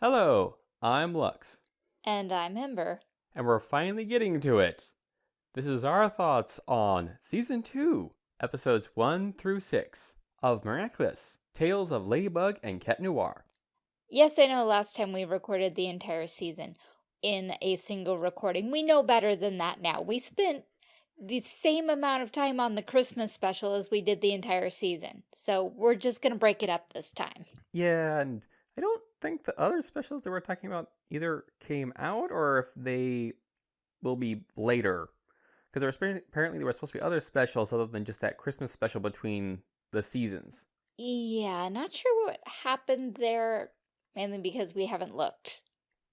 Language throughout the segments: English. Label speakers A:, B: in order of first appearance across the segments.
A: Hello, I'm Lux,
B: And I'm Ember.
A: and we're finally getting to it. This is our thoughts on Season 2, Episodes 1 through 6 of Miraculous Tales of Ladybug and Cat Noir.
B: Yes, I know last time we recorded the entire season in a single recording. We know better than that now. We spent the same amount of time on the Christmas special as we did the entire season. So we're just going to break it up this time.
A: Yeah, and think the other specials that we're talking about either came out or if they will be later. Because there was apparently- apparently there were supposed to be other specials other than just that Christmas special between the seasons.
B: Yeah, not sure what happened there, mainly because we haven't looked.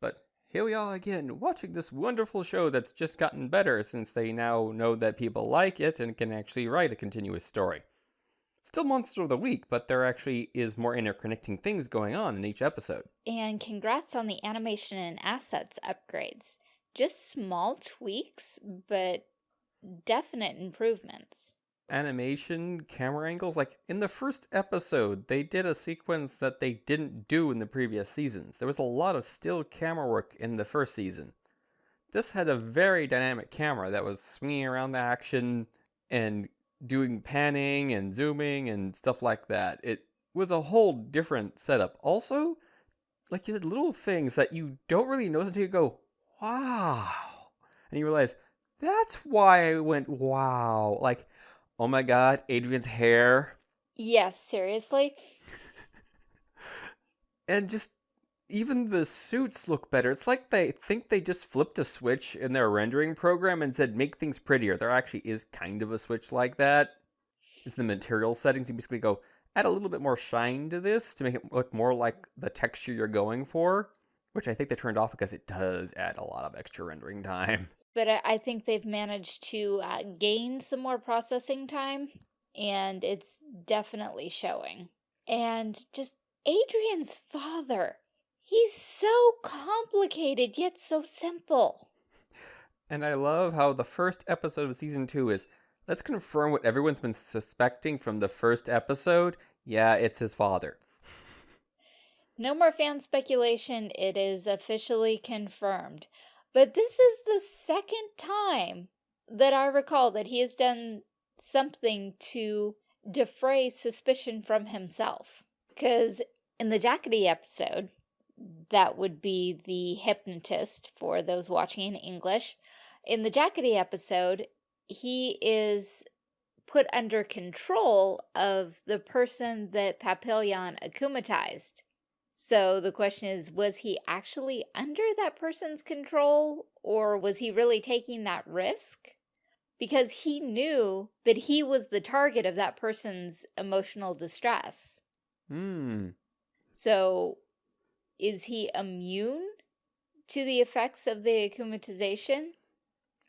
A: But here we are again, watching this wonderful show that's just gotten better since they now know that people like it and can actually write a continuous story. Still Monster of the Week, but there actually is more interconnecting things going on in each episode.
B: And congrats on the animation and assets upgrades. Just small tweaks, but definite improvements.
A: Animation, camera angles, like in the first episode, they did a sequence that they didn't do in the previous seasons. There was a lot of still camera work in the first season. This had a very dynamic camera that was swinging around the action and doing panning and zooming and stuff like that. It was a whole different setup. Also, like you said, little things that you don't really notice until you go, wow. And you realize, that's why I went, wow. Like, oh my god, Adrien's hair.
B: Yes, seriously?
A: And just even the suits look better. It's like they think they just flipped a switch in their rendering program and said make things prettier. There actually is kind of a switch like that. It's the material settings. You basically go add a little bit more shine to this to make it look more like the texture you're going for, which I think they turned off because it does add a lot of extra rendering time.
B: But I, think they've managed to uh, gain some more processing time, and it's definitely showing. And just Adrien's father. He's so complicated, yet so simple.
A: And I love how the first episode of season two is let's confirm what everyone's been suspecting from the first episode. Yeah, it's his father.
B: No more fan speculation, it is officially confirmed. But this is the second time that I recall that he has done something to defray suspicion from himself. Because in the Jackady episode, that would be the hypnotist for those watching in English. In the Jackady episode, he is put under control of the person that Papillon akumatized. So the question is, was he actually under that person's control or was he really taking that risk? Because he knew that he was the target of that person's emotional distress.
A: Hmm.
B: So is he immune to the effects of the akumatization?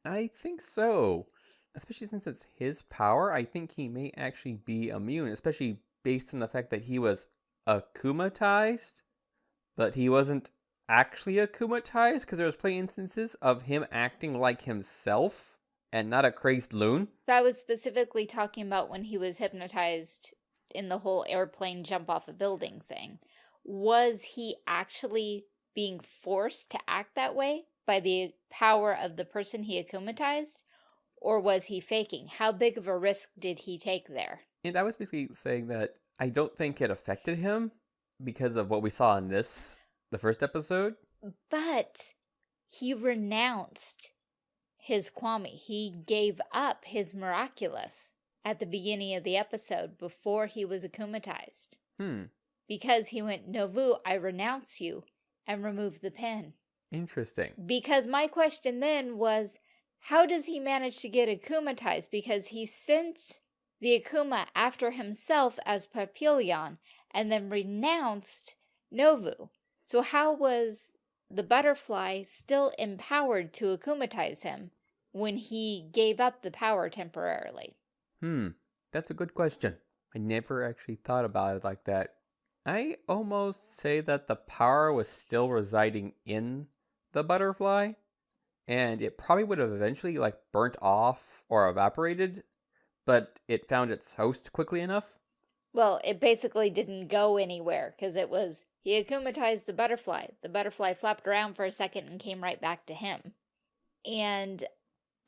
A: I think so. Especially since it's his power, I think he may actually be immune, especially based on the fact that he was akumatized, but he wasn't actually akumatized because there was plenty instances of him acting like himself and not a crazed loon.
B: I was specifically talking about when he was hypnotized in the whole airplane jump off a building thing. Was he actually being forced to act that way by the power of the person he akumatized? Or was he faking? How big of a risk did he take there?
A: And I was basically saying that I don't think it affected him because of what we saw in this, the first episode.
B: But he renounced his Kwami. He gave up his miraculous at the beginning of the episode before he was akumatized.
A: Hmm.
B: Because he went, Novu, I renounce you, and removed the pen.
A: Interesting.
B: Because my question then was, how does he manage to get akumatized? Because he sent the Akuma after himself as Papillon and then renounced Novu. So how was the butterfly still empowered to akumatize him when he gave up the power temporarily?
A: Hmm. That's a good question. I never actually thought about it like that. I almost say that the power was still residing in the butterfly, and it probably would have eventually like burnt off or evaporated, but it found its host quickly enough.
B: Well, it basically didn't go anywhere because it was He akumatized the butterfly. The butterfly flapped around for a second and came right back to him. And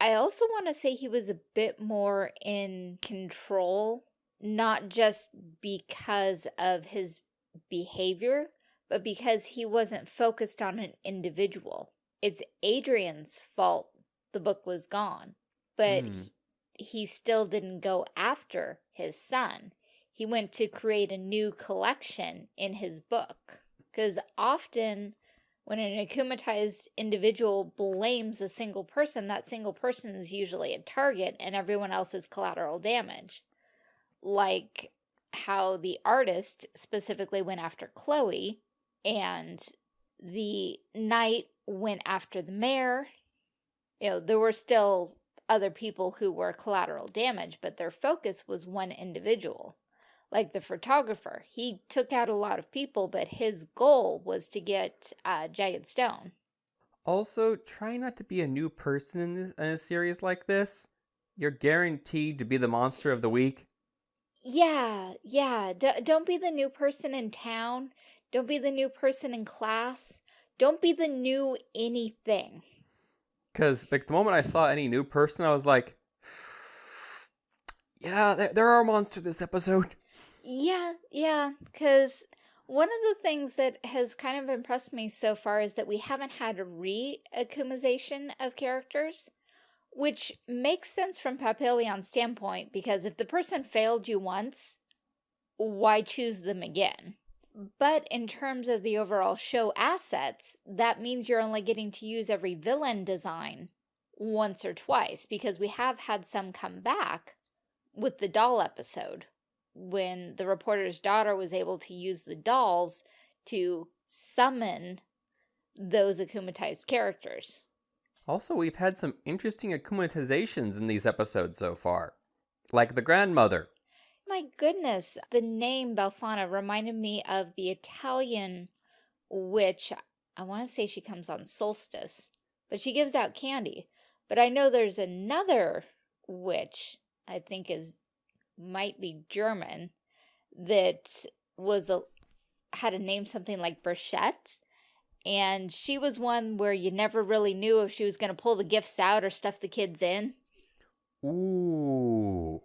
B: I also want to say he was a bit more in control, not just because of his behavior, but because he wasn't focused on an individual. It's Adrien's fault the book was gone, but
A: Mm.
B: he, he still didn't go after his son. He went to create a new collection in his book. Because often when an akumatized individual blames a single person, that single person is usually a target and everyone else is collateral damage. Like how the artist specifically went after Chloe and the knight went after the mayor. You know, there were still other people who were collateral damage, but their focus was one individual. Like the photographer, he took out a lot of people, but his goal was to get uh, Jagged Stone.
A: Also, try not to be a new person in, this, in a series like this. You're guaranteed to be the monster of the week.
B: Yeah, yeah. D don't be the new person in town. Don't be the new person in class. Don't be the new anything.
A: Because like the moment I saw any new person, I was like, yeah, there, there are a monster this episode.
B: Yeah, yeah, because one of the things that has kind of impressed me so far is that we haven't had a re-akumization of characters, which makes sense from Papillon's standpoint, because if the person failed you once, why choose them again? But in terms of the overall show assets, that means you're only getting to use every villain design once or twice, because we have had some come back with the doll episode when the reporter's daughter was able to use the dolls to summon those akumatized characters.
A: Also, we've had some interesting akumatizations in these episodes so far. Like the grandmother.
B: My goodness, the name Befana reminded me of the Italian witch. I want to say she comes on solstice, but she gives out candy. But I know there's another witch, I think is might be German, that was a had a name something like Burchette. And she was one where you never really knew if she was going to pull the gifts out or stuff the kids in.
A: Ooh.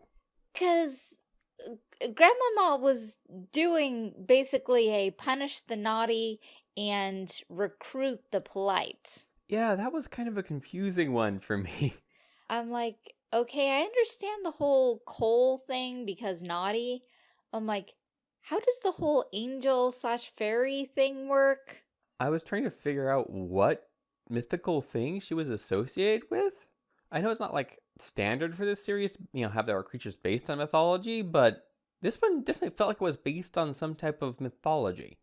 B: Because uh, Grandmama was doing basically a punish the naughty and recruit the polite.
A: Yeah, that was kind of a confusing one for me.
B: I'm like, okay, I understand the whole coal thing because naughty. I'm like, how does the whole angel slash fairy thing work?
A: I was trying to figure out what mythical thing she was associated with. I know it's not like standard for this series, you know, have there are creatures based on mythology, but this one definitely felt like it was based on some type of mythology.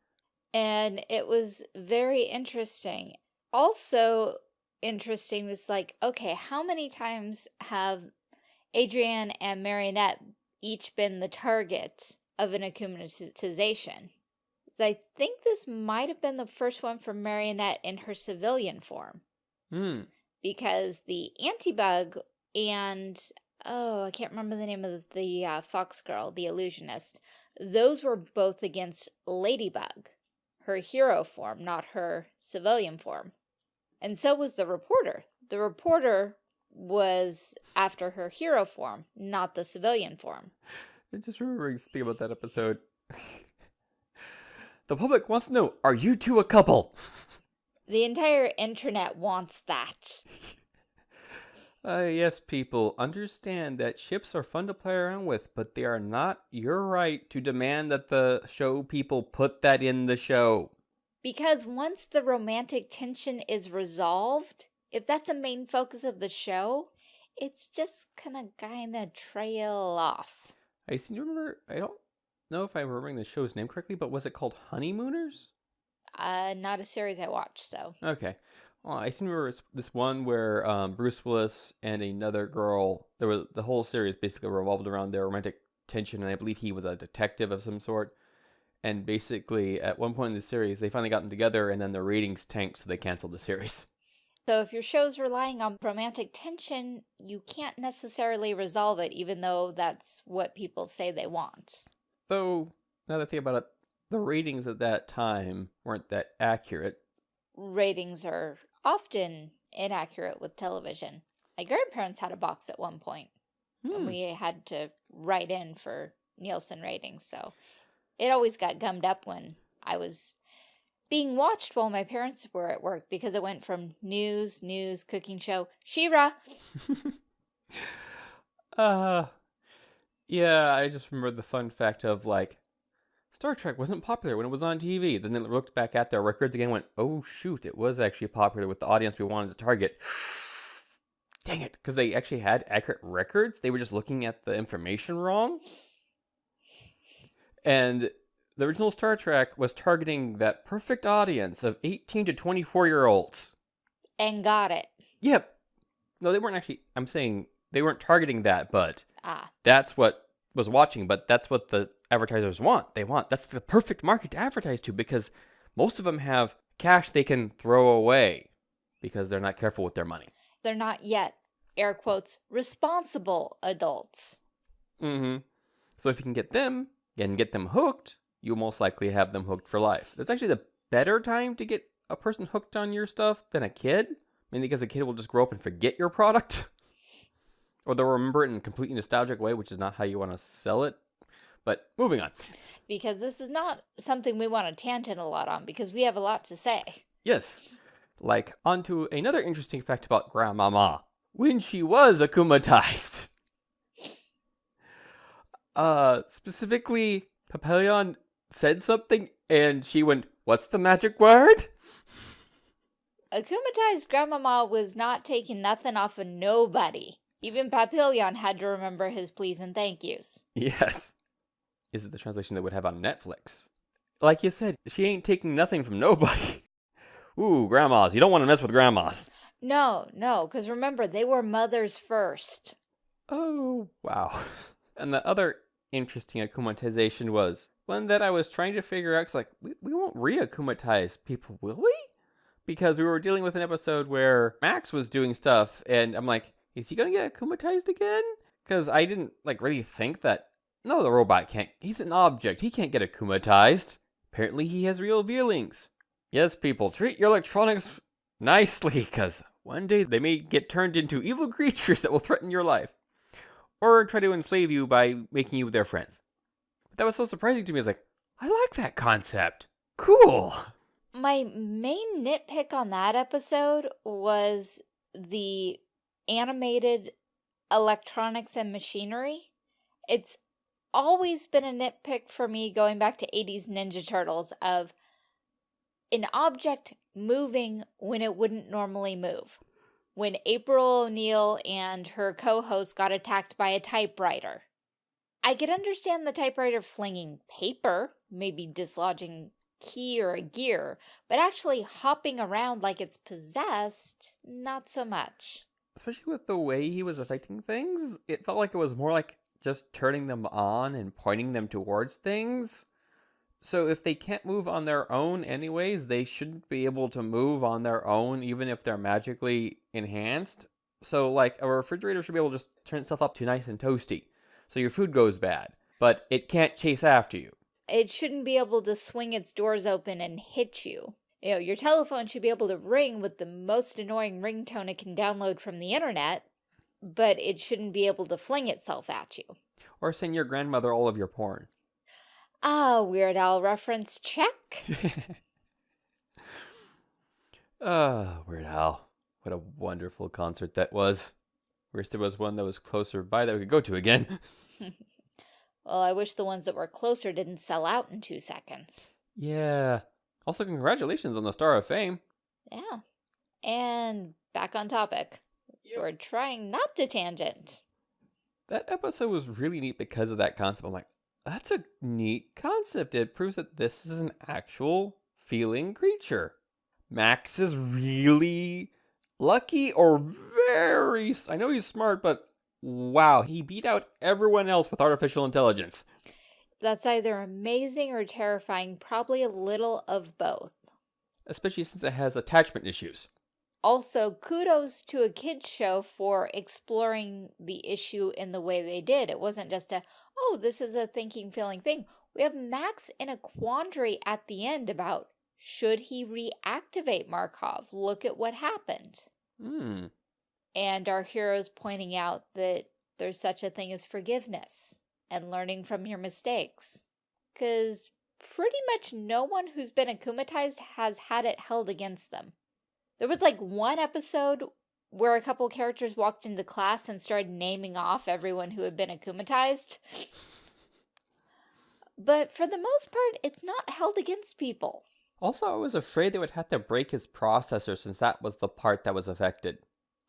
B: And it was very interesting. Also interesting was like, okay, how many times have Adrien and Marionette each been the target of an akumatization? So I think this might have been the first one for Marionette in her civilian form.
A: Hmm.
B: Because the antibug and, oh, I can't remember the name of the uh, fox girl, the illusionist, those were both against Ladybug, her hero form, not her civilian form. And so was the reporter. The reporter was after her hero form, not the civilian form.
A: I just remembering something about that episode. the public wants to know, are you two a couple?
B: The entire internet wants that.
A: Uh, yes, people, understand that ships are fun to play around with, but they are not your right to demand that the show people put that in the show.
B: Because once the romantic tension is resolved, if that's a main focus of the show, it's just gonna kinda trail off.
A: I seem to remember, I don't know if I'm remembering the show's name correctly, but was it called Honeymooners?
B: Uh, not a series I watched, so.
A: Okay. Well, I seem to remember this one where um, Bruce Willis and another girl, there was the whole series basically revolved around their romantic tension, and I believe he was a detective of some sort. And basically, at one point in the series, they finally got them together, and then their ratings tanked, so they canceled the series.
B: So if your show's relying on romantic tension, you can't necessarily resolve it, even though that's what people say they want.
A: Though, now that I think about it, the ratings at that time weren't that accurate.
B: Ratings are often inaccurate with television. My grandparents had a box at one point,
A: Hmm.
B: and we had to write in for Nielsen ratings, so it always got gummed up when I was being watched while my parents were at work because it went from news, news, cooking show, She-Ra.
A: uh, yeah, I just remember the fun fact of like, Star Trek wasn't popular when it was on TV. Then they looked back at their records again and went, oh shoot, it was actually popular with the audience we wanted to target. Dang it, because they actually had accurate records. They were just looking at the information wrong. And the original Star Trek was targeting that perfect audience of 18 to 24 year olds.
B: And got it.
A: Yep. No, they weren't actually. I'm saying they weren't targeting that, but
B: Ah,
A: that's what was watching. But that's what the advertisers want. They want that's the perfect market to advertise to because most of them have cash they can throw away because they're not careful with their money.
B: they're not yet, air quotes, responsible adults.
A: Mm-hmm. So if you can get them and get them hooked, you'll most likely have them hooked for life. That's actually the better time to get a person hooked on your stuff than a kid. Mainly because a kid will just grow up and forget your product. or they'll remember it in a completely nostalgic way, which is not how you want to sell it. But moving on.
B: Because this is not something we want to tangent a lot on because we have a lot to say.
A: Yes. Like, onto another interesting fact about Grandmama. When she was akumatized. Uh, specifically, Papillon said something and she went, What's the magic word?
B: Akumatized Grandmama was not taking nothing off of nobody. Even Papillon had to remember his please and thank yous.
A: Yes. Is it the translation that would have on Netflix? Like you said, she ain't taking nothing from nobody. Ooh, grandmas. You don't want to mess with grandmas.
B: No, no, because remember, they were mothers first.
A: Oh, wow. And the other interesting akumatization was one that I was trying to figure out. 'cause, like, we, we won't re akumatize people, will we? Because we were dealing with an episode where Max was doing stuff, and I'm like, is he to get akumatized again? Because I didn't, like, really think that. No, the robot can't. He's an object. He can't get akumatized. Apparently, he has real feelings. Yes, people, treat your electronics nicely, because one day they may get turned into evil creatures that will threaten your life or try to enslave you by making you their friends. But that was so surprising to me. I was like, I like that concept. Cool.
B: My main nitpick on that episode was the animated electronics and machinery. It's always been a nitpick for me going back to 80s Ninja Turtles of an object moving when it wouldn't normally move. When April O'Neil and her co-host got attacked by a typewriter. I could understand the typewriter flinging paper, maybe dislodging key or a gear, but actually hopping around like it's possessed, not so much.
A: Especially with the way he was affecting things, it felt like it was more like just turning them on and pointing them towards things. So if they can't move on their own anyways, they shouldn't be able to move on their own even if they're magically enhanced. So like a refrigerator should be able to just turn itself up to nice and toasty. So your food goes bad, but it can't chase after you.
B: It shouldn't be able to swing its doors open and hit you. You know, your telephone should be able to ring with the most annoying ringtone it can download from the internet, but it shouldn't be able to fling itself at you.
A: Or send your grandmother all of your porn.
B: Ah, Weird Al reference check.
A: Ah, Weird Al. What a wonderful concert that was. Wish there was one that was closer by that we could go to again.
B: well, I wish the ones that were closer didn't sell out in two seconds.
A: yeah. Also, congratulations on the Star of Fame.
B: Yeah. And back on topic. We're trying not to tangent.
A: That episode was really neat because of that concept. I'm like, that's a neat concept. It proves that this is an actual feeling creature. Max is really lucky or very. I know he's smart, but wow, he beat out everyone else with artificial intelligence.
B: That's either amazing or terrifying, probably a little of both.
A: Especially since it has attachment issues.
B: Also, kudos to a kids show for exploring the issue in the way they did. It wasn't just a, oh, this is a thinking, feeling thing. We have Max in a quandary at the end about should he reactivate Markov? Look at what happened.
A: Hmm.
B: And our heroes pointing out that there's such a thing as forgiveness and learning from your mistakes. Because pretty much no one who's been akumatized has had it held against them. There was like one episode where a couple characters walked into class and started naming off everyone who had been akumatized. But for the most part, it's not held against people.
A: Also, I was afraid they would have to break his processor since that was the part that was affected.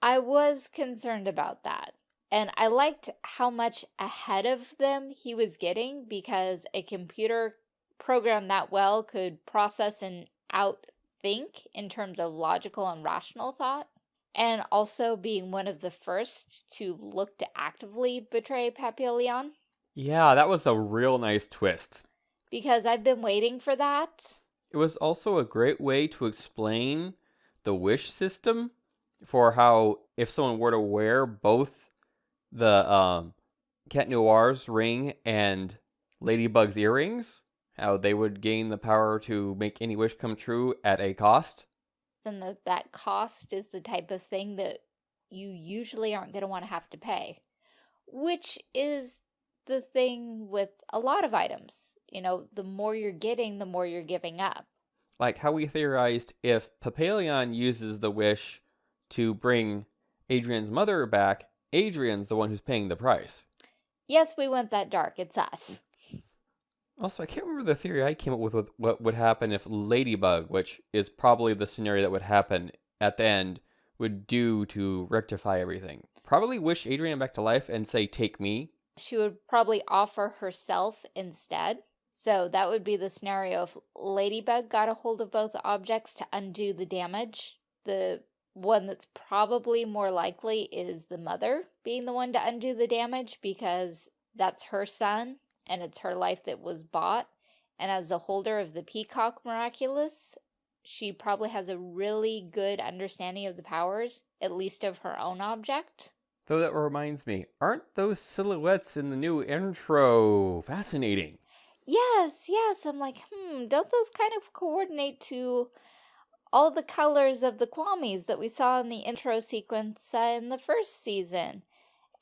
B: I was concerned about that. And I liked how much ahead of them he was getting because a computer programmed that well could process and outthink in terms of logical and rational thought. And also being one of the first to look to actively betray Papillon.
A: Yeah, that was a real nice twist.
B: Because I've been waiting for that.
A: It was also a great way to explain the wish system for how if someone were to wear both the um, Cat Noir's ring and Ladybug's earrings, how they would gain the power to make any wish come true at a cost.
B: Then that that cost is the type of thing that you usually aren't going to want to have to pay, which is the thing with a lot of items. You know, the more you're getting, the more you're giving up.
A: Like how we theorized if Papillon uses the wish to bring Adrien's mother back, Adrien's the one who's paying the price.
B: Yes, we went that dark. It's us.
A: Also, I can't remember the theory I came up with, with what would happen if Ladybug, which is probably the scenario that would happen at the end, would do to rectify everything. Probably wish Adrien back to life and say, take me.
B: She would probably offer herself instead. So that would be the scenario if Ladybug got a hold of both objects to undo the damage. The one that's probably more likely is the mother being the one to undo the damage because that's her son and it's her life that was bought. And as a holder of the Peacock Miraculous, she probably has a really good understanding of the powers, at least of her own object.
A: Though that reminds me, aren't those silhouettes in the new intro fascinating?
B: Yes, yes. I'm like, hmm, don't those kind of coordinate to all the colors of the Kwamis that we saw in the intro sequence uh, in the first season?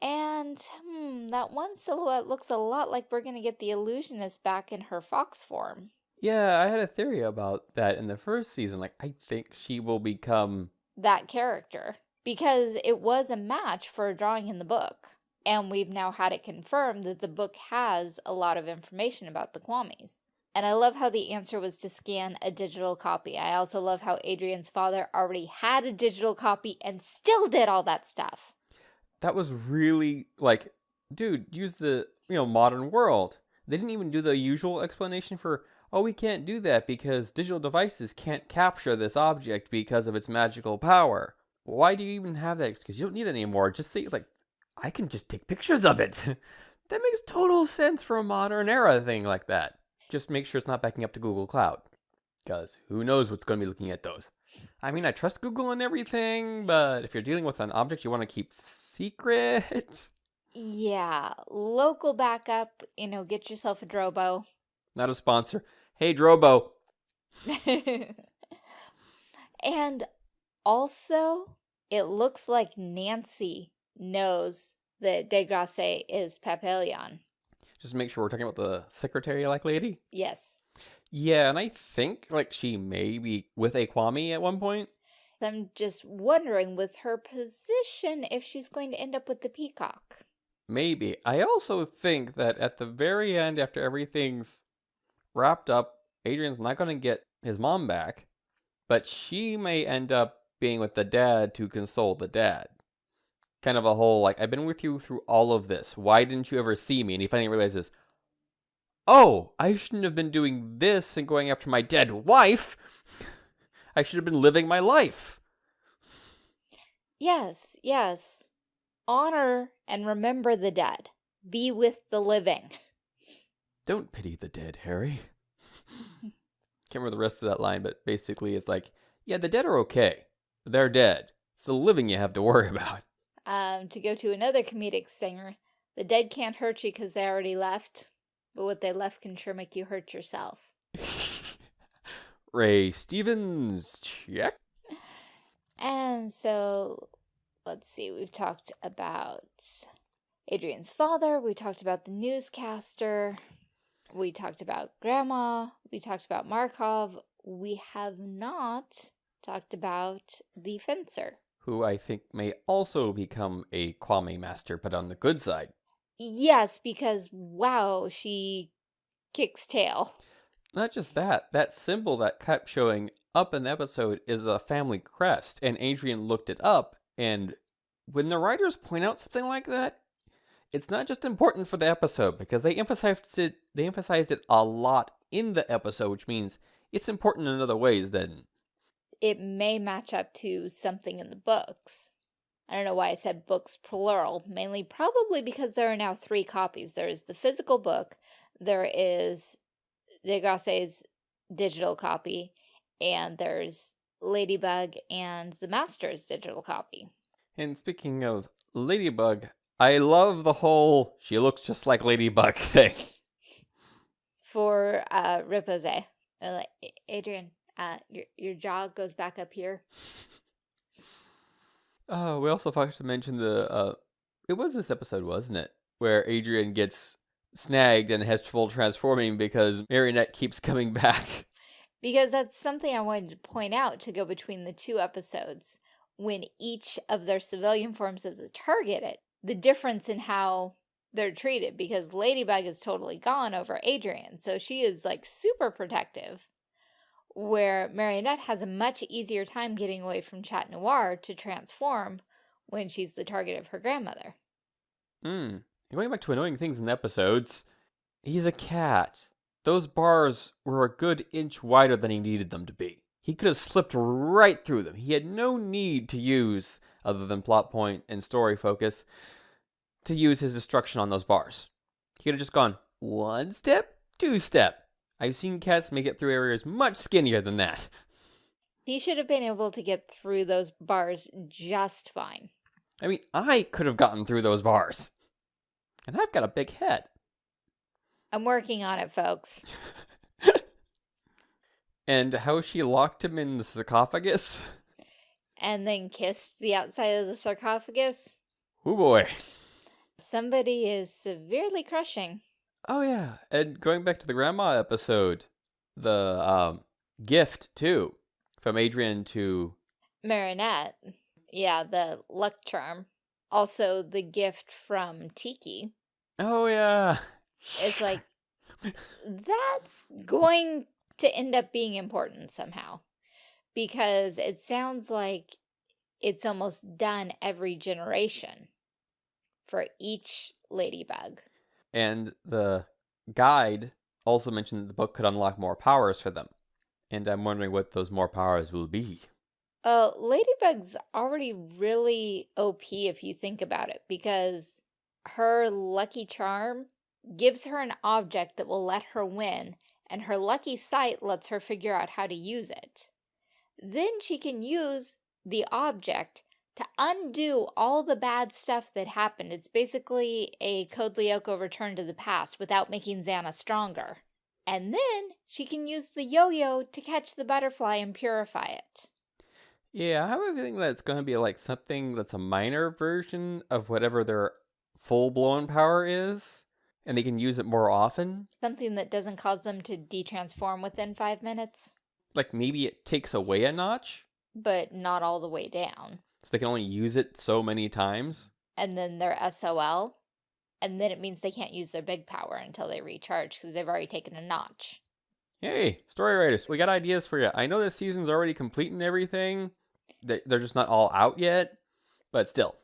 B: And, hmm, that one silhouette looks a lot like we're going to get the illusionist back in her fox form.
A: Yeah, I had a theory about that in the first season. Like, I think she will become
B: that character because it was a match for a drawing in the book. And we've now had it confirmed that the book has a lot of information about the Kwamis. And I love how the answer was to scan a digital copy. I also love how Adrien's father already had a digital copy and still did all that stuff
A: that was really like, dude, use the you know modern world. They didn't even do the usual explanation for, oh, we can't do that because digital devices can't capture this object because of its magical power. Why do you even have that excuse? You don't need it anymore. Just say like, I can just take pictures of it. that makes total sense for a modern era thing like that. Just make sure it's not backing up to Google Cloud. Because who knows what's going to be looking at those. I mean, I trust Google and everything, but if you're dealing with an object you want to keep secret.
B: Yeah, local backup, you know, get yourself a Drobo.
A: Not a sponsor. Hey, Drobo.
B: and also, it looks like Nancy knows that Degrasse is Papillon.
A: Just make sure we're talking about the secretary-like lady?
B: Yes.
A: Yeah, and I think like she may be with a Kwami at one point.
B: I'm just wondering with her position if she's going to end up with the peacock.
A: Maybe. I also think that at the very end, after everything's wrapped up, Adrien's not going to get his mom back, but she may end up being with the dad to console the dad. Kind of a whole, like, I've been with you through all of this. Why didn't you ever see me? And he finally realizes, oh, I shouldn't have been doing this and going after my dead wife. I should have been living my life.
B: Yes, yes. Honor and remember the dead. Be with the living.
A: Don't pity the dead, Harry. Can't remember the rest of that line, but basically it's like, yeah, the dead are okay. They're dead. It's the living you have to worry about.
B: Um, to go to another comedic singer, the dead can't hurt you because they already left. But what they left can sure make you hurt yourself.
A: Ray Stevens, check.
B: And so, let's see, we've talked about Adrien's father, we talked about the newscaster, we talked about Grandma, we talked about Markov, we have not talked about the fencer.
A: Who I think may also become a Kwami master, but on the good side.
B: Yes, because wow, she kicks tail.
A: Not just that, that symbol that kept showing up in the episode is a family crest, and Adrien looked it up, and when the writers point out something like that, it's not just important for the episode because they emphasized it they emphasized it a lot in the episode, which means it's important in other ways than
B: it may match up to something in the books. I don't know why I said books plural, mainly probably because there are now three copies. There is the physical book, there is Degrasse's digital copy, and there's Ladybug and the Master's digital copy.
A: And speaking of Ladybug, I love the whole she looks just like Ladybug thing.
B: For uh, Riposte. Adrien, uh, your, your jaw goes back up here.
A: Uh, we also forgot to mention the, uh, it was this episode, wasn't it? Where Adrien gets snagged and has trouble transforming because Marionette keeps coming back.
B: Because that's something I wanted to point out to go between the two episodes. When each of their civilian forms is a target, the difference in how they're treated because Ladybug is totally gone over Adrien. So she is like super protective where Marionette has a much easier time getting away from Chat Noir to transform when she's the target of her grandmother.
A: Hmm. Going back to annoying things in the episodes, he's a cat. Those bars were a good inch wider than he needed them to be. He could have slipped right through them. He had no need to use, other than plot point and story focus, to use his destruction on those bars. He could have just gone one step, two step, I've seen cats make it through areas much skinnier than that.
B: He should have been able to get through those bars just fine.
A: I mean, I could have gotten through those bars. And I've got a big head.
B: I'm working on it, folks.
A: and how she locked him in the sarcophagus?
B: And then kissed the outside of the sarcophagus?
A: Oh boy.
B: Somebody is severely crushing.
A: Oh yeah, and going back to the grandma episode, the um, gift too from Adrian to
B: Marinette. Yeah, the luck charm. Also, the gift from Tikki.
A: Oh yeah.
B: It's like that's going to end up being important somehow because it sounds like it's almost done every generation for each ladybug.
A: And the guide also mentioned that the book could unlock more powers for them. And I'm wondering what those more powers will be.
B: Uh, Ladybug's already really OP if you think about it, because her lucky charm gives her an object that will let her win, and her lucky sight lets her figure out how to use it. Then she can use the object to undo all the bad stuff that happened. It's basically a Code Lyoko return to the past without making Xana stronger. And then she can use the yo-yo to catch the butterfly and purify it.
A: Yeah, I have a feeling that it's going to be like something that's a minor version of whatever their full-blown power is, and they can use it more often.
B: Something that doesn't cause them to detransform within five minutes.
A: Like maybe it takes away a notch?
B: But not all the way down.
A: So they can only use it so many times.
B: And then their SOL. And then it means they can't use their big power until they recharge because they've already taken a notch.
A: Hey, story writers, we got ideas for you. I know this season's already complete and everything. They're just not all out yet, but still.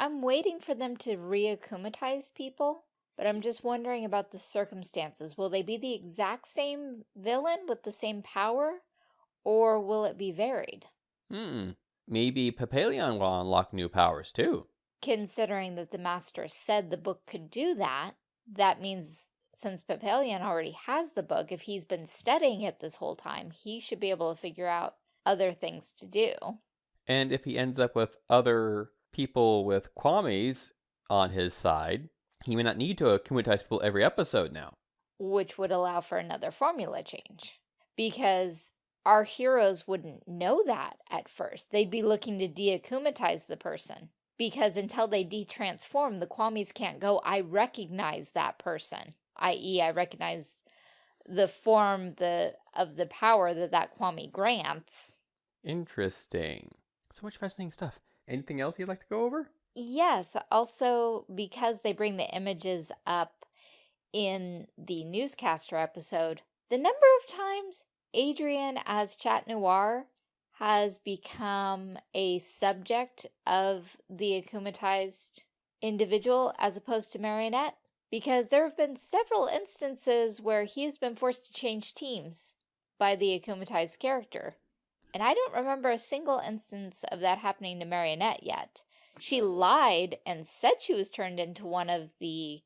B: I'm waiting for them to reakumatize people, but I'm just wondering about the circumstances. Will they be the exact same villain with the same power, or will it be varied?
A: Hmm. Maybe Papillon will unlock new powers too.
B: Considering that the master said the book could do that, that means since Papillon already has the book, if he's been studying it this whole time, he should be able to figure out other things to do.
A: And if he ends up with other people with Kwami's on his side, he may not need to akumatize people every episode now.
B: which would allow for another formula change. Because our heroes wouldn't know that at first. They'd be looking to deakumatize the person. Because until they detransform, the Kwamis can't go, I recognize that person. I.e., I recognize the form the of the power that that Kwami grants.
A: Interesting. So much fascinating stuff. Anything else you'd like to go over?
B: Yes, also because they bring the images up in the newscaster episode, the number of times Adrien as Chat Noir has become a subject of the akumatized individual as opposed to Marionette because there have been several instances where he's been forced to change teams by the akumatized character. And I don't remember a single instance of that happening to Marionette yet. She lied and said she was turned into one of the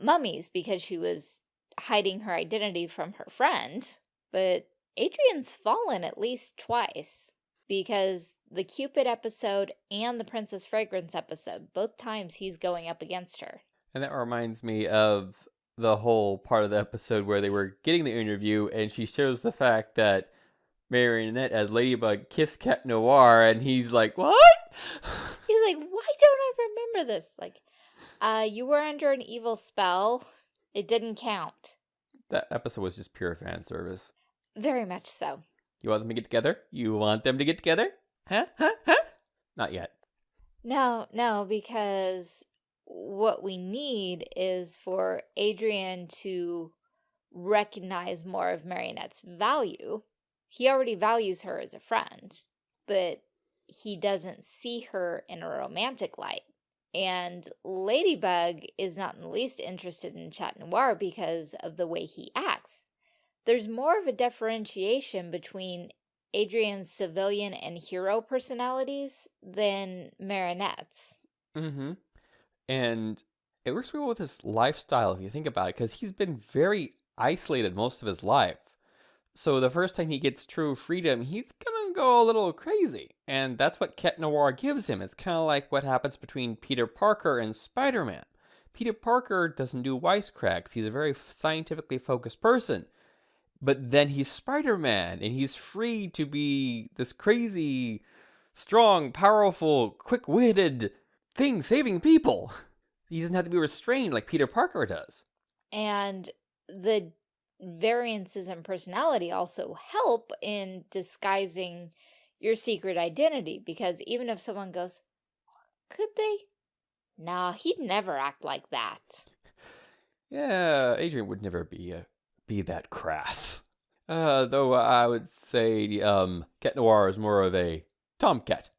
B: mummies because she was hiding her identity from her friend. But Adrien's fallen at least twice because the Cupid episode and the Princess Fragrance episode, both times he's going up against her.
A: And that reminds me of the whole part of the episode where they were getting the interview and she shows the fact that Marionette as Ladybug kissed Cat Noir and he's like, what?
B: He's like, why don't I remember this? Like, uh, you were under an evil spell. It didn't count.
A: That episode was just pure fan service.
B: Very much so.
A: You want them to get together? You want them to get together? Huh? Huh? Huh? Not yet.
B: No, no, because what we need is for Adrien to recognize more of Marionette's value. He already values her as a friend, but he doesn't see her in a romantic light. And Ladybug is not in the least interested in Chat Noir because of the way he acts. There's more of a differentiation between Adrien's civilian and hero personalities than Marinette's.
A: Mm-hmm. And it works well with his lifestyle if you think about it, because he's been very isolated most of his life. So the first time he gets true freedom, he's gonna go a little crazy. And that's what Cat Noir gives him. It's kind of like what happens between Peter Parker and Spider-Man. Peter Parker doesn't do wisecracks. He's a very scientifically focused person. But then he's Spider-Man, and he's free to be this crazy, strong, powerful, quick-witted thing saving people. He doesn't have to be restrained like Peter Parker does.
B: And the variances in personality also help in disguising your secret identity because even if someone goes, could they? Nah, he'd never act like that.
A: Yeah, Adrien would never be uh, be that crass. Uh, though I would say um, Cat Noir is more of a tomcat.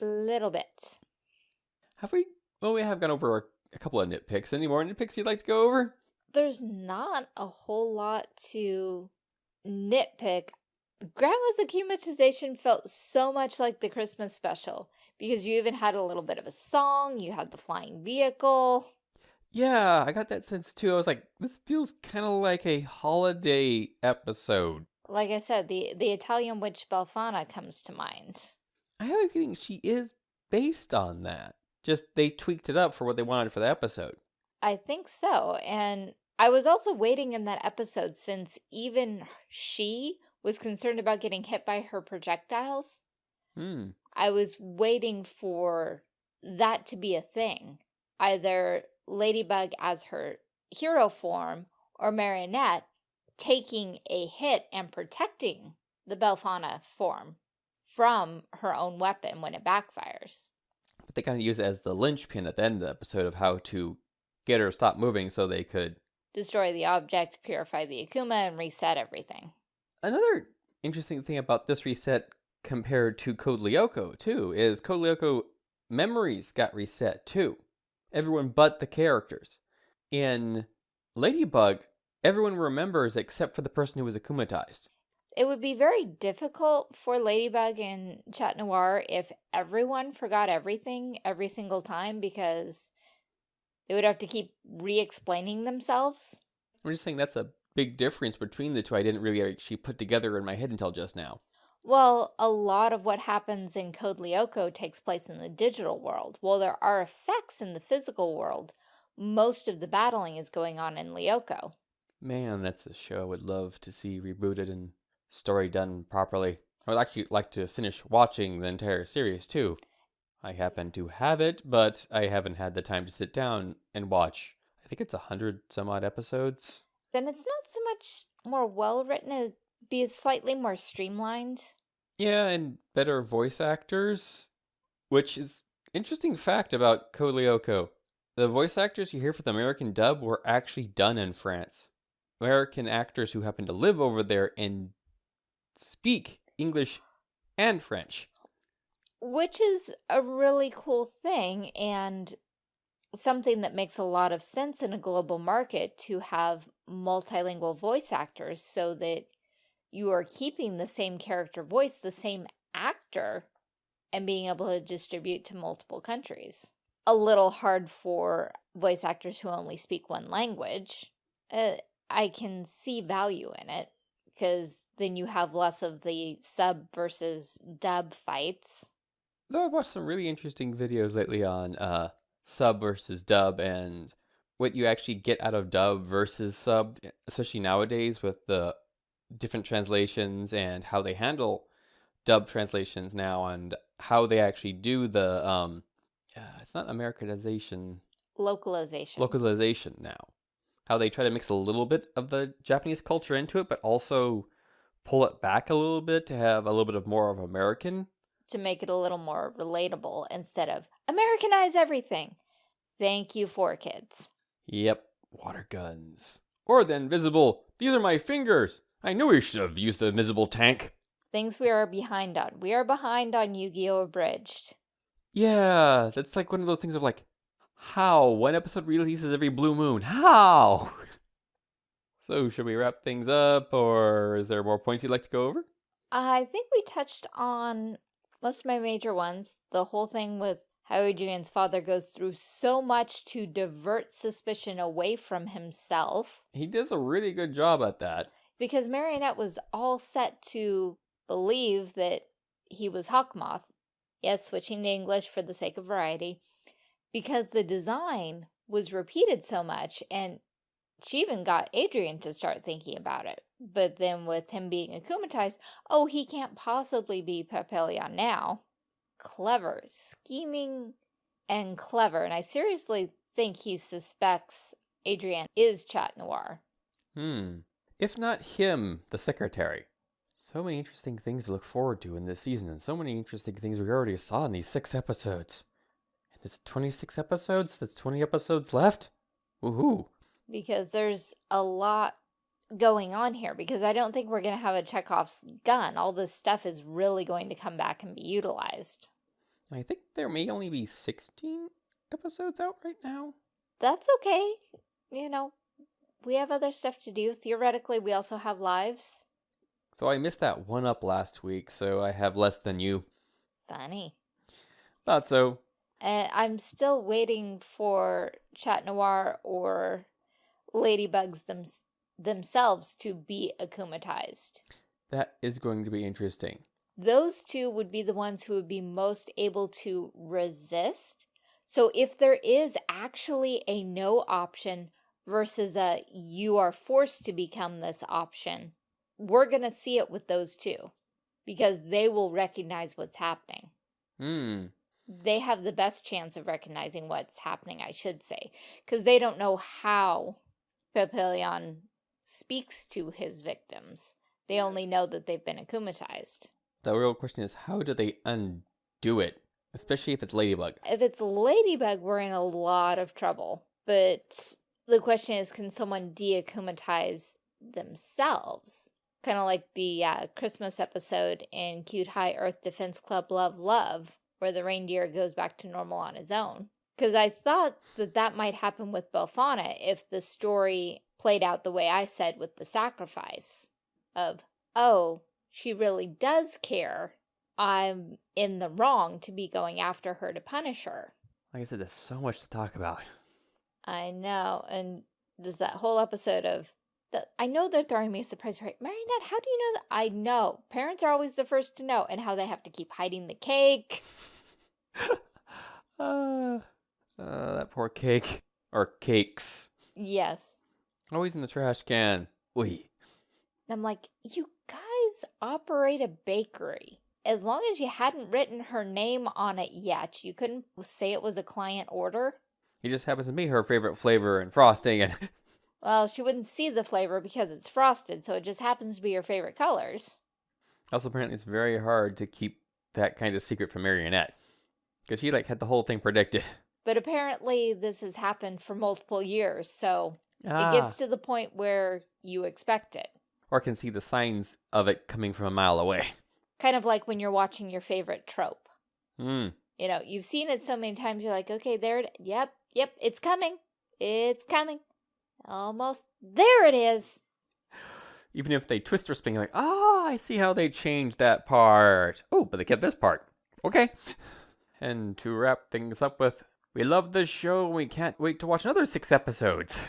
B: A little bit.
A: Have we? Well, we have gone over a, a couple of nitpicks. Any more nitpicks you'd like to go over?
B: There's not a whole lot to nitpick. Grandma's akumatization felt so much like the Christmas special because you even had a little bit of a song, you had the flying vehicle.
A: Yeah, I got that sense too. I was like, this feels kind of like a holiday episode.
B: Like I said, the, the Italian witch Befana comes to mind.
A: I have a feeling she is based on that. Just they tweaked it up for what they wanted for the episode.
B: I think so. And I was also waiting in that episode since even she was concerned about getting hit by her projectiles.
A: Hmm.
B: I was waiting for that to be a thing. Either Ladybug as her hero form or Marionette taking a hit and protecting the Befana form from her own weapon when it backfires.
A: But they kind of use it as the linchpin at the end of the episode of how to get her to stop moving so they could
B: destroy the object, purify the Akuma, and reset everything.
A: Another interesting thing about this reset compared to Code Lyoko, too, is Code Lyoko memories got reset, too. Everyone but the characters. In Ladybug, everyone remembers except for the person who was akumatized.
B: It would be very difficult for Ladybug and Chat Noir if everyone forgot everything every single time because they would have to keep re-explaining themselves.
A: I'm just saying that's a big difference between the two I didn't really actually put together in my head until just now.
B: Well, a lot of what happens in Code Lyoko takes place in the digital world. While there are effects in the physical world, most of the battling is going on in Lyoko.
A: Man, that's a show I would love to see rebooted and story done properly. I would actually like to finish watching the entire series too. I happen to have it, but I haven't had the time to sit down and watch. I think it's a hundred some odd episodes.
B: Then it's not so much more well written as be slightly more streamlined.
A: Yeah, and better voice actors, which is interesting fact about Code Lyoko. The voice actors you hear for the American dub were actually done in France. American actors who happen to live over there and speak English and French.
B: Which is a really cool thing and something that makes a lot of sense in a global market to have multilingual voice actors so that you are keeping the same character voice, the same actor, and being able to distribute to multiple countries. A little hard for voice actors who only speak one language. Uh, I can see value in it because then you have less of the sub versus dub fights.
A: Though I've watched some really interesting videos lately on uh, sub versus dub and what you actually get out of dub versus sub, especially nowadays with the different translations and how they handle dub translations now and how they actually do the um uh, it's not Americanization
B: localization
A: localization now how they try to mix a little bit of the Japanese culture into it but also pull it back a little bit to have a little bit of more of American
B: to make it a little more relatable instead of Americanize everything. Thank you for kids.
A: Yep, water guns. Or the invisible, these are my fingers. I knew we should have used the invisible tank.
B: Things we are behind on. We are behind on Yu-Gi-Oh! Abridged.
A: Yeah, that's like one of those things of like, how? One episode releases every blue moon. How? so, should we wrap things up, or is there more points you'd like to go over?
B: I think we touched on most of my major ones. The whole thing with how Adrien's father goes through so much to divert suspicion away from himself.
A: He does a really good job at that
B: because Marinette was all set to believe that he was Hawkmoth. Yes, switching to English for the sake of variety. Because the design was repeated so much and she even got Adrien to start thinking about it. But then with him being akumatized, oh, he can't possibly be Papillon now. Clever, scheming, and clever. And I seriously think he suspects Adrien is Chat Noir.
A: Hmm if not him, the secretary. So many interesting things to look forward to in this season, and so many interesting things we already saw in these six episodes. And it's 26 episodes? That's 20 episodes left? Woohoo!
B: Because there's a lot going on here, because I don't think we're going to have a Chekhov's gun. All this stuff is really going to come back and be utilized.
A: I think there may only be 16 episodes out right now.
B: That's okay. You know, we have other stuff to do. Theoretically, we also have lives.
A: Though I missed that one up last week, so I have less than you.
B: Funny.
A: Thought so.
B: And I'm still waiting for Chat Noir or Ladybugs them themselves to be akumatized.
A: That is going to be interesting.
B: Those two would be the ones who would be most able to resist. So if there is actually a no option versus a you are forced to become this option, we're going to see it with those two because they will recognize what's happening.
A: Hmm.
B: They have the best chance of recognizing what's happening, I should say, because they don't know how Papillon speaks to his victims. They only know that they've been akumatized.
A: The real question is, how do they undo it? Especially if it's Ladybug.
B: If it's Ladybug, we're in a lot of trouble. But the question is, can someone deakumatize themselves? Kind of like the uh, Christmas episode in Cute High Earth Defense Club Love Love, where the reindeer goes back to normal on his own. Because I thought that that might happen with Befana if the story played out the way I said with the sacrifice of, oh, she really does care. I'm in the wrong to be going after her to punish her.
A: Like I said, there's so much to talk about.
B: I know. And does that whole episode of the, I know they're throwing me a surprise, right? Marinette, how do you know that? I know. Parents are always the first to know, and how they have to keep hiding the cake.
A: uh, uh, that poor cake. Or cakes.
B: Yes.
A: Always in the trash can.
B: And I'm like, you guys operate a bakery. As long as you hadn't written her name on it yet, you couldn't say it was a client order.
A: It just happens to be her favorite flavor and frosting and
B: Well, she wouldn't see the flavor because it's frosted, so it just happens to be her favorite colors.
A: also apparently it's very hard to keep that kind of secret from Marinette. Because she like had the whole thing predicted.
B: But apparently this has happened for multiple years, so
A: Ah.
B: it gets to the point where you expect it.
A: or can see the signs of it coming from a mile away.
B: Kind of like when you're watching your favorite trope.
A: Hmm.
B: You know, you've seen it so many times, you're like, okay, there it, yep, yep, it's coming. It's coming. Almost, there it is.
A: Even if they twist or spin, you're like, ah, I see how they changed that part. Oh, but they kept this part. Okay. And to wrap things up with, we love this show we can't wait to watch another six episodes.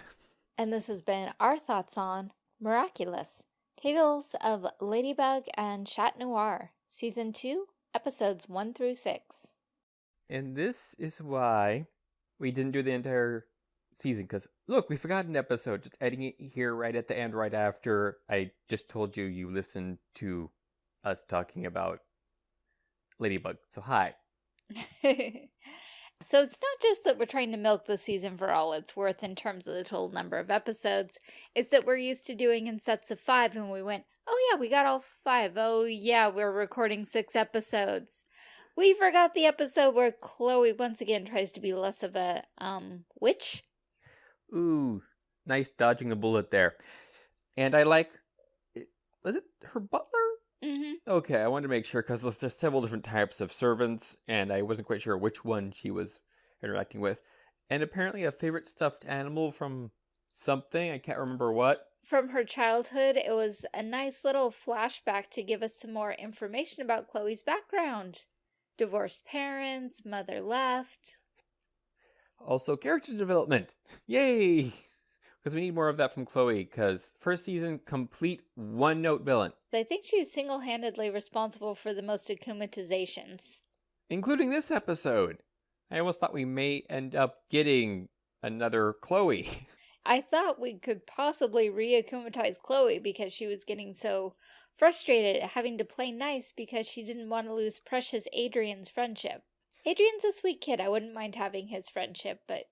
B: And this has been our thoughts on Miraculous Tales of Ladybug and Chat Noir, Season 2, Episodes 1 through 6.
A: And this is why we didn't do the entire season. Because, look, we forgot an episode. Just adding it here right at the end, right after I just told you you listened to us talking about Ladybug. So, hi.
B: so it's not just that we're trying to milk the season for all it's worth in terms of the total number of episodes. It's that we're used to doing in sets of five and we went, oh yeah, we got all five. Oh yeah, we're recording six episodes. We forgot the episode where Chloe once again tries to be less of a um witch.
A: Ooh, nice dodging a bullet there. And I like, was it her butler?
B: Mm-hmm.
A: Okay, I wanted to make sure because there's several different types of servants, and I wasn't quite sure which one she was interacting with. And apparently, a favorite stuffed animal from something I can't remember what.
B: From her childhood, it was a nice little flashback to give us some more information about Chloe's background. Divorced parents, mother left,
A: Also, character development. Yay! Because we need more of that from Chloe. Because first season, complete one note villain,
B: I think she's single-handedly responsible for the most akumatizations.
A: including this episode. I almost thought we may end up getting another Chloe.
B: I thought we could possibly re-akumatize Chloe because she was getting so frustrated at having to play nice because she didn't want to lose precious Adrien's friendship. Adrien's a sweet kid. I wouldn't mind having his friendship, but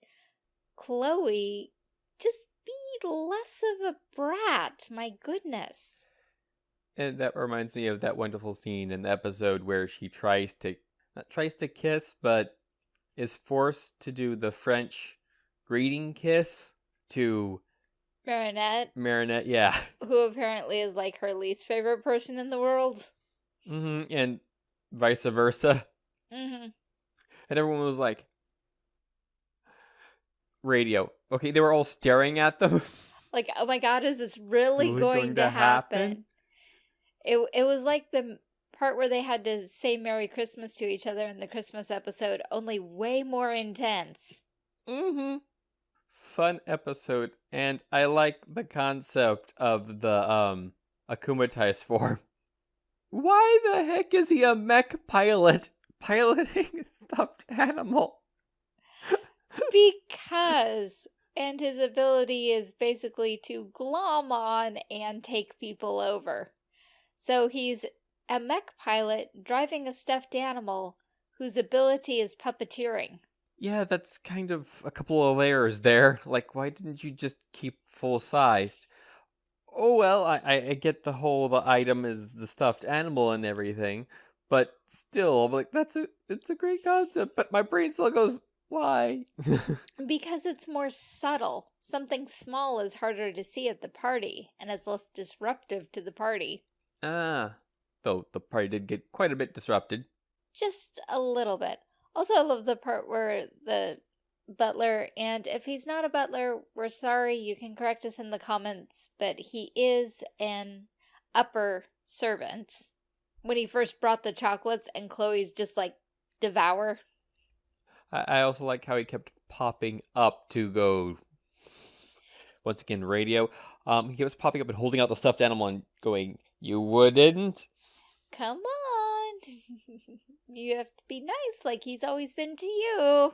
B: Chloe, just be less of a brat. My goodness.
A: And that reminds me of that wonderful scene in the episode where she tries to not tries to kiss, but is forced to do the French greeting kiss to
B: Marinette,
A: Marinette. Yeah.
B: who apparently is like her least favorite person in the world.
A: hmm And vice versa.
B: Mm-hmm.
A: And everyone was like, radio. Okay, they were all staring at them.
B: Like, oh my god, is this really,
A: Really
B: going,
A: going
B: to
A: to
B: happen?
A: happen?
B: It it was like the part where they had to say Merry Christmas to each other in the Christmas episode, only way more intense.
A: mm-hmm. Fun episode. And I like the concept of the um akumatized form. Why the heck is he a mech pilot piloting a stuffed animal?
B: Because and his ability is basically to glom on and take people over. So he's a mech pilot driving a stuffed animal whose ability is puppeteering.
A: Yeah, that's kind of a couple of layers there. Like, why didn't you just keep full sized? Oh well, I, I I get the whole the item is the stuffed animal and everything, but still, I'm like that's a it's a great concept. But my brain still goes, why?
B: Because it's more subtle. Something small is harder to see at the party, and it's less disruptive to the party.
A: ah, though the party did get quite a bit disrupted.
B: Just a little bit. Also, I love the part where the butler, and if he's not a butler, we're sorry, you can correct us in the comments, but he is an upper servant. When he first brought the chocolates, and Chloe's just like, devour.
A: I, I also like how he kept popping up to go. Once again, radio. Um, he was popping up and holding out the stuffed animal and going, "You wouldn't."
B: Come on. you have to be nice like he's always been to you.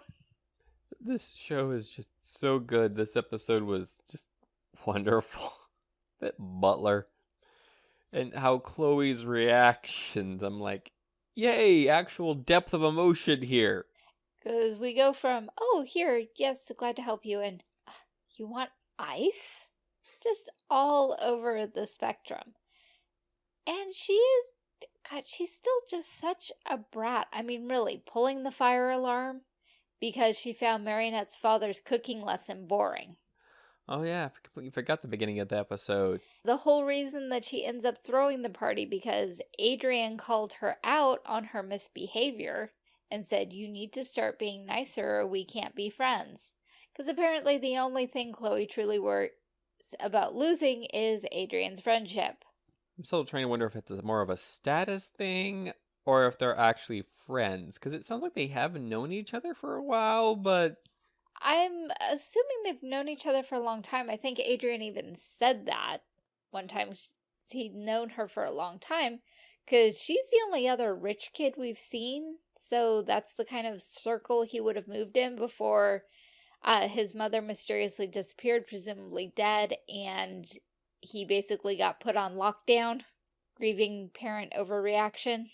A: This show is just so good. This episode was just wonderful. that butler. And how Chloe's reactions. I'm like, yay, actual depth of emotion here.
B: Because we go from, oh, here, yes, glad to help you, and uh, you want ice? Just all over the spectrum. And she is, God, she's still just such a brat. I mean, really, pulling the fire alarm because she found Marinette's father's cooking lesson boring.
A: Oh yeah, I completely forgot the beginning of the episode.
B: The whole reason that she ends up throwing the party because Adrien called her out on her misbehavior and said, you need to start being nicer or we can't be friends. Because apparently the only thing Chloe truly worries about losing is Adrien's friendship.
A: I'm still trying to wonder if it's more of a status thing or if they're actually friends. Because it sounds like they have known each other for a while, but...
B: I'm assuming they've known each other for a long time. I think Adrien even said that one time. He'd known her for a long time because she's the only other rich kid we've seen. So that's the kind of circle he would have moved in before uh, his mother mysteriously disappeared, presumably dead, and he basically got put on lockdown, grieving parent overreaction.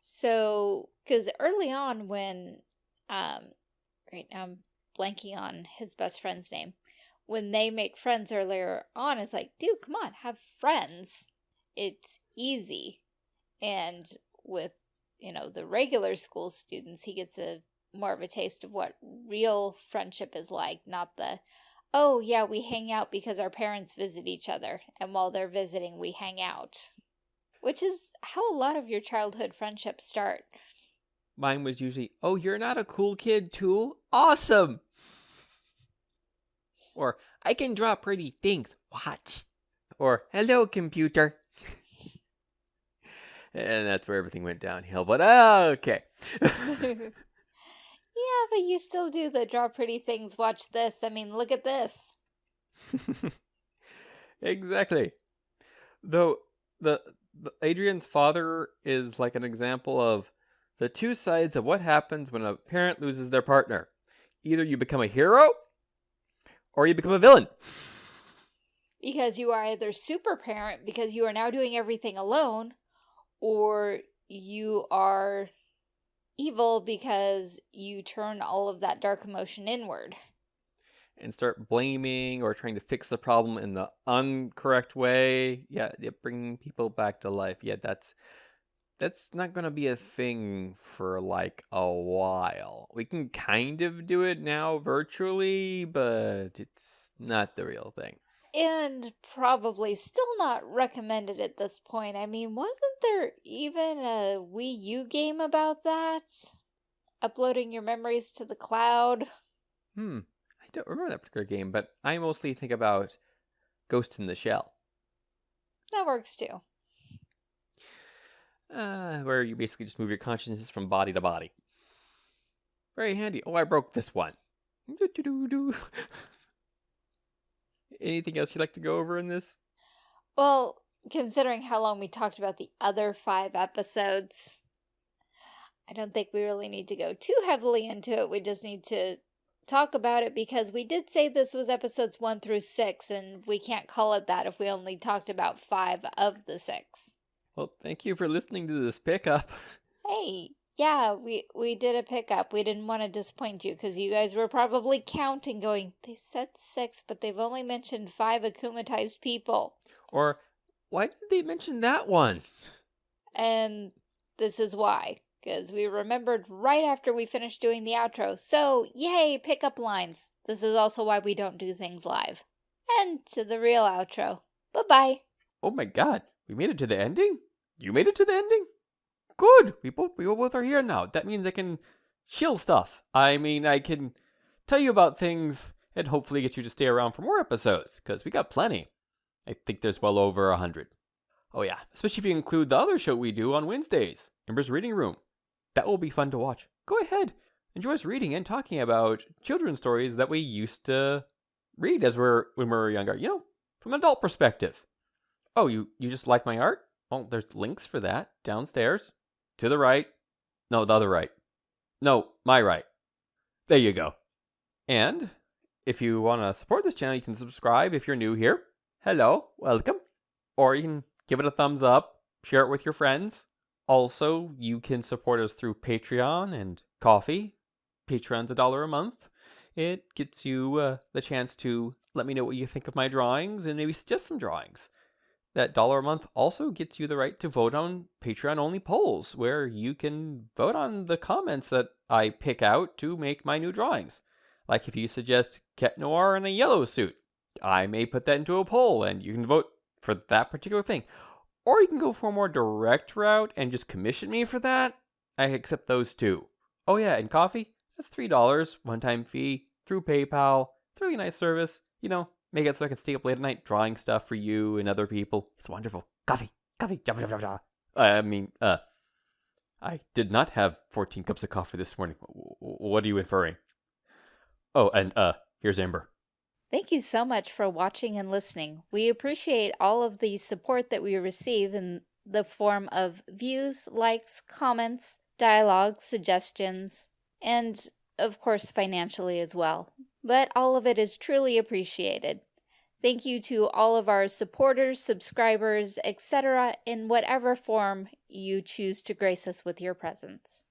B: So, because early on when, um, right now I'm blanking on his best friend's name, when they make friends earlier on, it's like, dude, come on, have friends. It's easy. And with, you know, the regular school students, he gets a more of a taste of what real friendship is like, not the, oh yeah, we hang out because our parents visit each other, and while they're visiting, we hang out. Which is how a lot of your childhood friendships start.
A: Mine was usually, oh, you're not a cool kid too? Awesome! Or, I can draw pretty things. Watch. Or, hello, computer. and that's where everything went downhill. But, okay.
B: Yeah, but you still do the draw pretty things, watch this. I mean, look at this.
A: exactly. Though the, the Adrien's father is like an example of the two sides of what happens when a parent loses their partner. Either you become a hero or you become a villain.
B: Because you are either super parent because you are now doing everything alone or you are evil because you turn all of that dark emotion inward.
A: And start blaming or trying to fix the problem in the uncorrect way. Yeah, yeah bringing people back to life. Yeah, that's that's not going to be a thing for like a while. We can kind of do it now virtually, but it's not the real thing.
B: And probably still not recommended at this point. I mean, wasn't there even a Wii U game about that? Uploading your memories to the cloud?
A: Hmm. I don't remember that particular game, but I mostly think about Ghost in the Shell.
B: That works too.
A: Uh, where you basically just move your consciousness from body to body. Very handy. Oh, I broke this one. Anything else you'd like to go over in this?
B: Well, considering how long we talked about the other five episodes, I don't think we really need to go too heavily into it. We just need to talk about it because we did say this was episodes one through six, and we can't call it that if we only talked about five of the six.
A: Well, thank you for listening to this pickup.
B: Hey, yeah, we, we did a pickup. We didn't want to disappoint you because you guys were probably counting going, they said six, but they've only mentioned five akumatized people.
A: Or, why did they mention that one?
B: And this is why. Because we remembered right after we finished doing the outro. So, yay, pickup lines. This is also why we don't do things live. And to the real outro. Bye-bye.
A: Oh my god, we made it to the ending? You made it to the ending? Good. We both we both are here now. That means I can chill stuff. I mean, I can tell you about things and hopefully get you to stay around for more episodes because we got plenty. I think there's well over a hundred. Oh yeah, especially if you include the other show we do on Wednesdays, Ember's Reading Room. That will be fun to watch. Go ahead, enjoy us reading and talking about children's stories that we used to read as we're when we were younger. You know, from an adult perspective. Oh, you you just like my art? Well, there's links for that downstairs. To the right. No, the other right. No, my right. There you go. And If you want to support this channel, you can subscribe if you're new here. Hello, welcome. Or you can give it a thumbs up, share it with your friends. Also, you can support us through Patreon and Ko-fi. Patreon's a dollar a month. It gets you uh, the chance to let me know what you think of my drawings and maybe suggest some drawings. That dollar a month also gets you the right to vote on Patreon only polls, where you can vote on the comments that I pick out to make my new drawings. Like if you suggest Cat Noir in a yellow suit, I may put that into a poll and you can vote for that particular thing. Or you can go for a more direct route and just commission me for that. I accept those too. Oh yeah, and Ko-fi, that's $3, one-time fee, through PayPal. It's a really nice service. You know, make it so I can stay up late at night drawing stuff for you and other people. It's wonderful. Coffee, coffee, jabba, jabba, jabba. I mean, uh, I did not have 14 cups of coffee this morning. What are you inferring? Oh, and, uh, here's Amber.
B: Thank you so much for watching and listening. We appreciate all of the support that we receive in the form of views, likes, comments, dialogue, suggestions, and of course financially as well. But all of it is truly appreciated. Thank you to all of our supporters, subscribers, etc. in whatever form you choose to grace us with your presence.